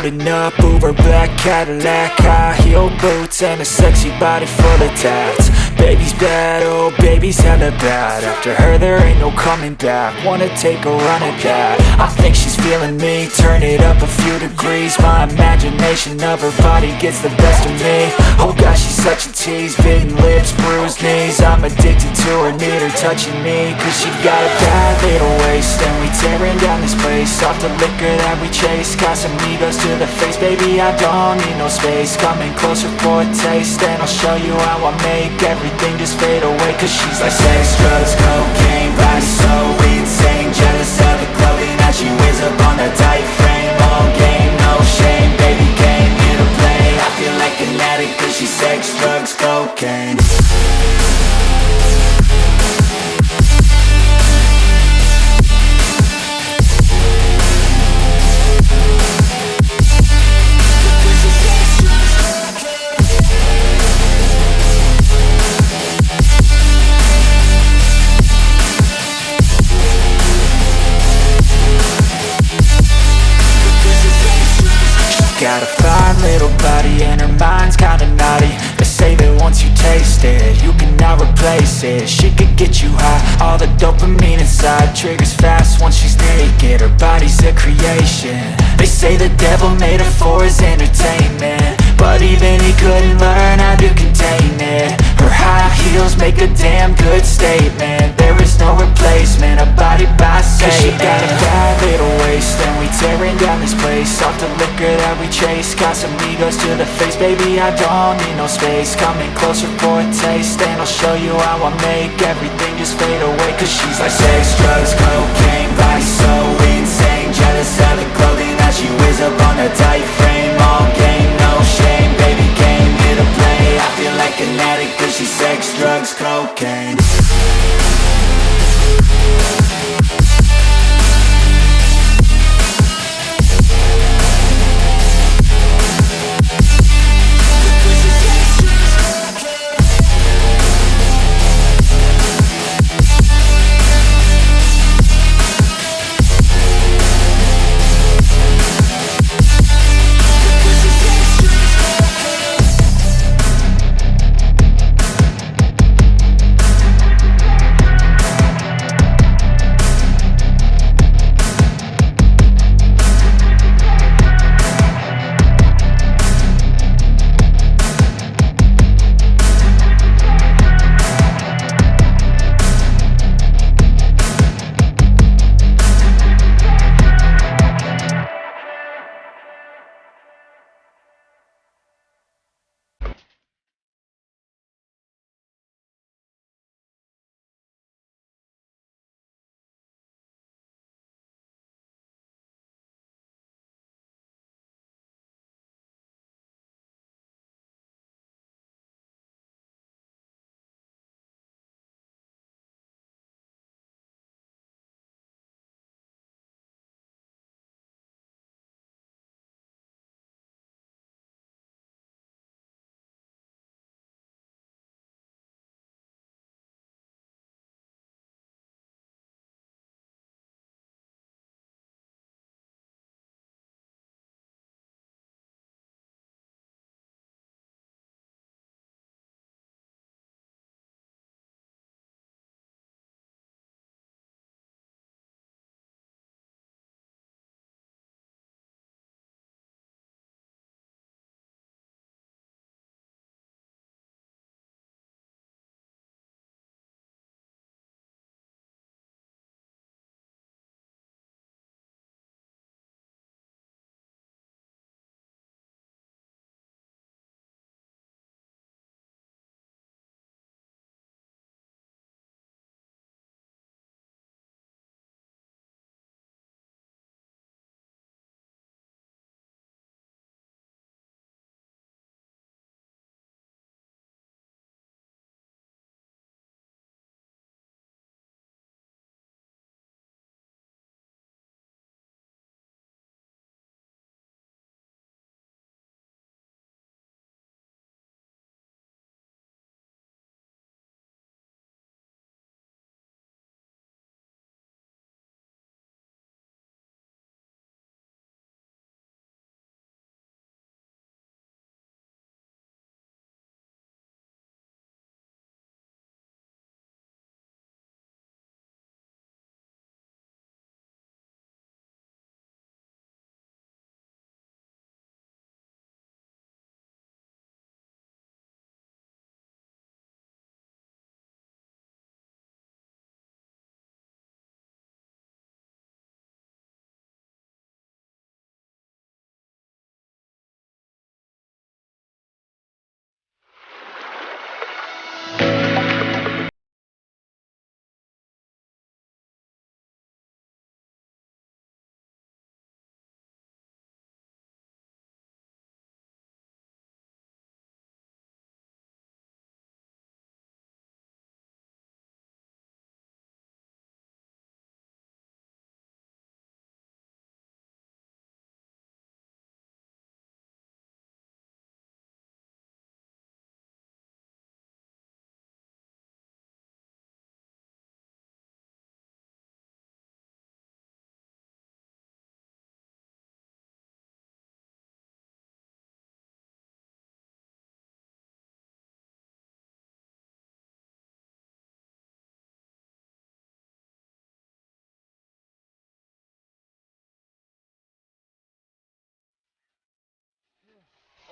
Rolling up, Uber black Cadillac High heel boots and a sexy body full of tats Baby's bad, oh baby's hella bad. After her there ain't no coming back. Wanna take a run at that. I think she's feeling me. Turn it up a few degrees. My imagination of her body gets the best of me. Oh gosh, she's such a tease. Bitten lips, bruised knees. I'm addicted to her, need her touching me. Cause she got a bad little waist. And we tearing down this place. Off the liquor that we chase. Casamigos to the face. Baby, I don't need no space. Coming closer for a taste. And I'll show you how I make everything just fade away Cause she's like sex, drugs, cocaine Body so insane. Jealous of the clothing that she wears up on that tight frame. All game, no shame Baby came here to play. I feel like an addict Cause she's sex, drugs, cocaine Got a fine little body and her mind's kinda naughty. They say that once you taste it, you cannot replace it. She could get you high, all the dopamine inside Triggers fast once she's naked, her body's a creation. They say the devil made her for his entertainment But even he couldn't learn how to contain it. Her high heels make a damn good statement. There is no replacement, a body by Satan Cause she got a bad little waist And we tearing down this place. Off the liquor that we chase Casamigos to the face. Baby, I don't need no space. Coming closer for a taste And I'll show you how I make everything just fade away. Cause she's like sex, drugs, cocaine Body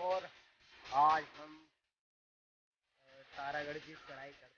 और आज हम तारागढ़ की चढ़ाई करते